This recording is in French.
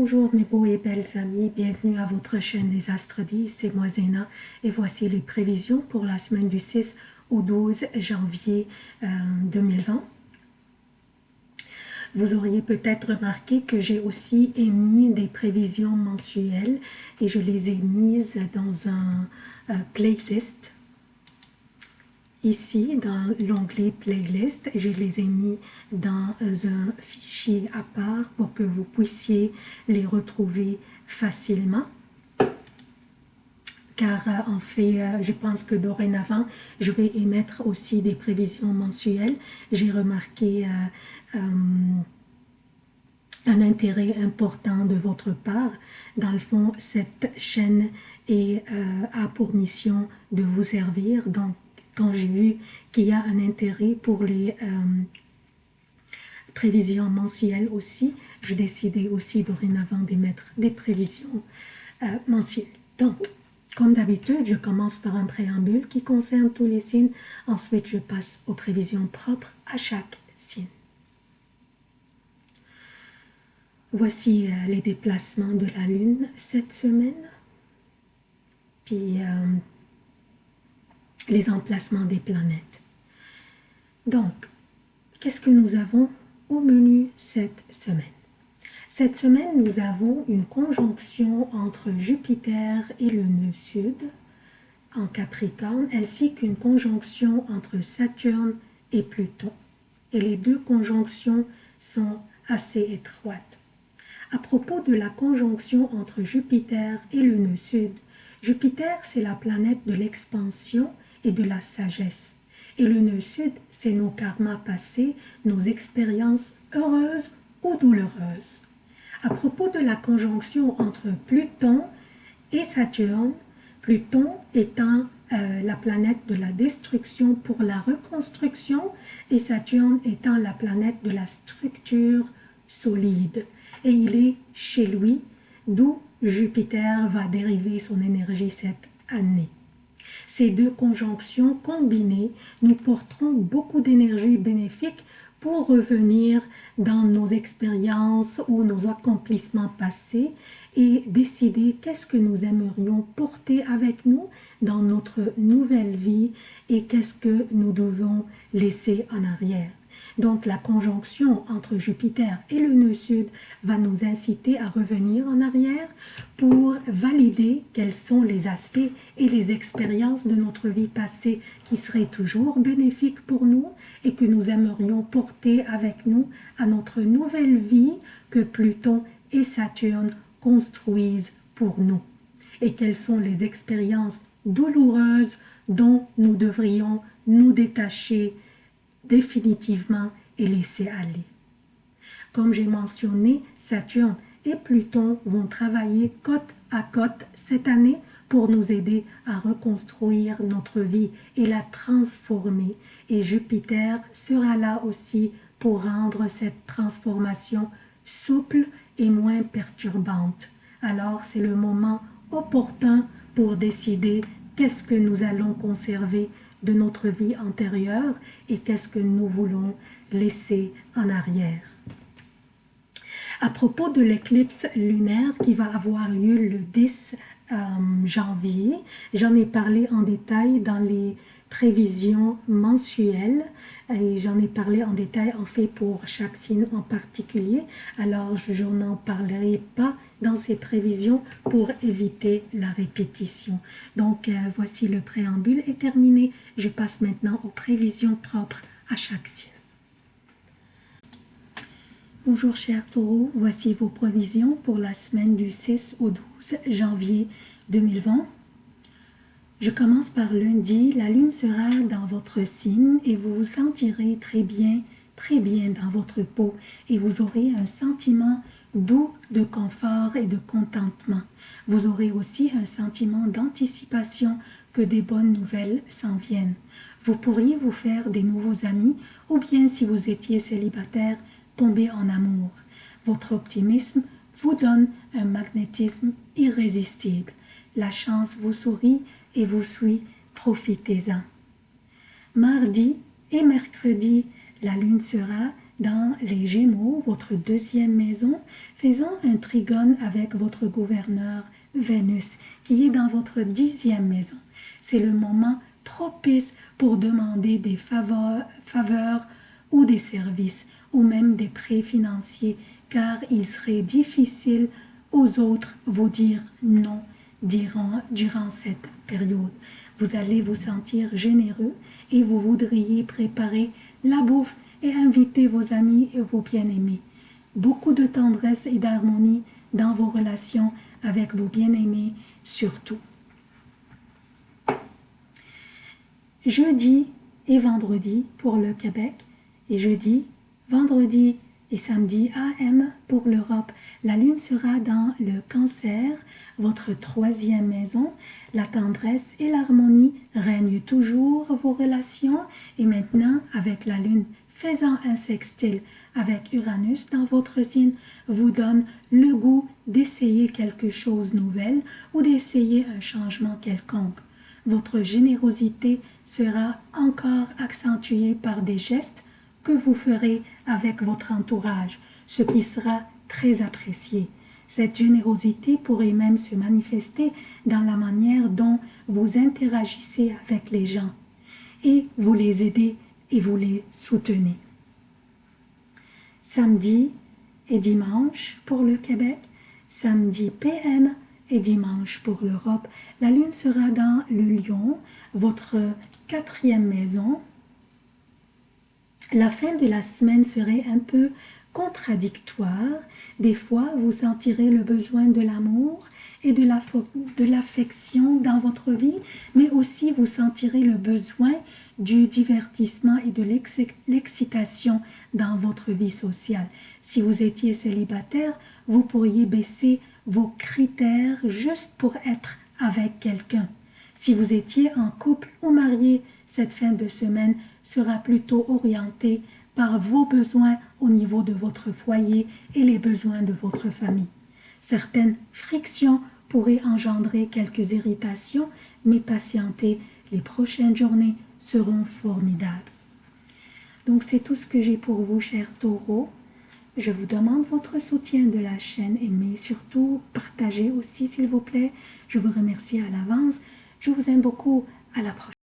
Bonjour mes beaux et belles amis, bienvenue à votre chaîne Les Astres 10, c'est moi Zéna. Et voici les prévisions pour la semaine du 6 au 12 janvier 2020. Euh, Vous auriez peut-être remarqué que j'ai aussi émis des prévisions mensuelles et je les ai mises dans un euh, playlist ici dans l'onglet playlist je les ai mis dans un fichier à part pour que vous puissiez les retrouver facilement car euh, en fait, euh, je pense que dorénavant, je vais émettre aussi des prévisions mensuelles. J'ai remarqué euh, un intérêt important de votre part. Dans le fond, cette chaîne est, a pour mission de vous servir. Donc, quand j'ai vu qu'il y a un intérêt pour les euh, prévisions mensuelles aussi, je décidais aussi dorénavant d'émettre des prévisions euh, mensuelles. Donc, comme d'habitude, je commence par un préambule qui concerne tous les signes. Ensuite, je passe aux prévisions propres à chaque signe. Voici euh, les déplacements de la Lune cette semaine. Puis, les emplacements des planètes. Donc, qu'est-ce que nous avons au menu cette semaine? Cette semaine, nous avons une conjonction entre Jupiter et le nœud sud en Capricorne, ainsi qu'une conjonction entre Saturne et Pluton. Et les deux conjonctions sont assez étroites. À propos de la conjonction entre Jupiter et le nœud sud, Jupiter, c'est la planète de l'expansion et de la sagesse. Et le nœud sud, c'est nos karmas passés, nos expériences heureuses ou douloureuses. À propos de la conjonction entre Pluton et Saturne, Pluton étant euh, la planète de la destruction pour la reconstruction et Saturne étant la planète de la structure solide. Et il est chez lui, d'où Jupiter va dériver son énergie cette année. Ces deux conjonctions combinées nous porteront beaucoup d'énergie bénéfique pour revenir dans nos expériences ou nos accomplissements passés et décider qu'est-ce que nous aimerions porter avec nous dans notre nouvelle vie et qu'est-ce que nous devons laisser en arrière. Donc la conjonction entre Jupiter et le nœud sud va nous inciter à revenir en arrière pour valider quels sont les aspects et les expériences de notre vie passée qui seraient toujours bénéfiques pour nous et que nous aimerions porter avec nous à notre nouvelle vie que Pluton et Saturne construisent pour nous. Et quelles sont les expériences douloureuses dont nous devrions nous détacher définitivement et laisser aller. Comme j'ai mentionné, Saturne et Pluton vont travailler côte à côte cette année pour nous aider à reconstruire notre vie et la transformer. Et Jupiter sera là aussi pour rendre cette transformation souple et moins perturbante. Alors c'est le moment opportun pour décider qu'est-ce que nous allons conserver de notre vie antérieure et qu'est-ce que nous voulons laisser en arrière. À propos de l'éclipse lunaire qui va avoir lieu le 10 euh, janvier, j'en ai parlé en détail dans les prévisions mensuelles et j'en ai parlé en détail en fait pour chaque signe en particulier alors je n'en parlerai pas dans ces prévisions pour éviter la répétition. Donc euh, voici le préambule est terminé. Je passe maintenant aux prévisions propres à chaque signe. Bonjour chers taureaux, voici vos prévisions pour la semaine du 6 au 12 janvier 2020. Je commence par lundi, la lune sera dans votre signe et vous vous sentirez très bien, très bien dans votre peau et vous aurez un sentiment doux de confort et de contentement. Vous aurez aussi un sentiment d'anticipation que des bonnes nouvelles s'en viennent. Vous pourriez vous faire des nouveaux amis ou bien si vous étiez célibataire, tomber en amour. Votre optimisme vous donne un magnétisme irrésistible. La chance vous sourit et vous suit, profitez-en. Mardi et mercredi, la lune sera dans les Gémeaux, votre deuxième maison, faisant un trigone avec votre gouverneur Vénus, qui est dans votre dixième maison. C'est le moment propice pour demander des faveurs, faveurs ou des services, ou même des prêts financiers, car il serait difficile aux autres vous dire non durant, durant cette période. Vous allez vous sentir généreux et vous voudriez préparer la bouffe et inviter vos amis et vos bien-aimés. Beaucoup de tendresse et d'harmonie dans vos relations avec vos bien-aimés surtout. Jeudi et vendredi pour le Québec et jeudi, vendredi et samedi AM pour l'Europe. La lune sera dans le cancer, votre troisième maison. La tendresse et l'harmonie règnent toujours vos relations et maintenant avec la lune faisant un sextile avec Uranus dans votre signe vous donne le goût d'essayer quelque chose de nouvel ou d'essayer un changement quelconque. Votre générosité sera encore accentuée par des gestes que vous ferez avec votre entourage, ce qui sera très apprécié. Cette générosité pourrait même se manifester dans la manière dont vous interagissez avec les gens et vous les aidez et vous les soutenez. Samedi et dimanche pour le Québec, samedi PM et dimanche pour l'Europe. La lune sera dans le lion, votre quatrième maison, la fin de la semaine serait un peu contradictoire. Des fois, vous sentirez le besoin de l'amour et de l'affection dans votre vie, mais aussi vous sentirez le besoin du divertissement et de l'excitation dans votre vie sociale. Si vous étiez célibataire, vous pourriez baisser vos critères juste pour être avec quelqu'un. Si vous étiez en couple ou marié, cette fin de semaine sera plutôt orientée par vos besoins au niveau de votre foyer et les besoins de votre famille. Certaines frictions pourraient engendrer quelques irritations, mais patientez, les prochaines journées seront formidables. Donc c'est tout ce que j'ai pour vous, chers taureaux. Je vous demande votre soutien de la chaîne, aimez surtout partagez aussi s'il vous plaît. Je vous remercie à l'avance. Je vous aime beaucoup. À la prochaine.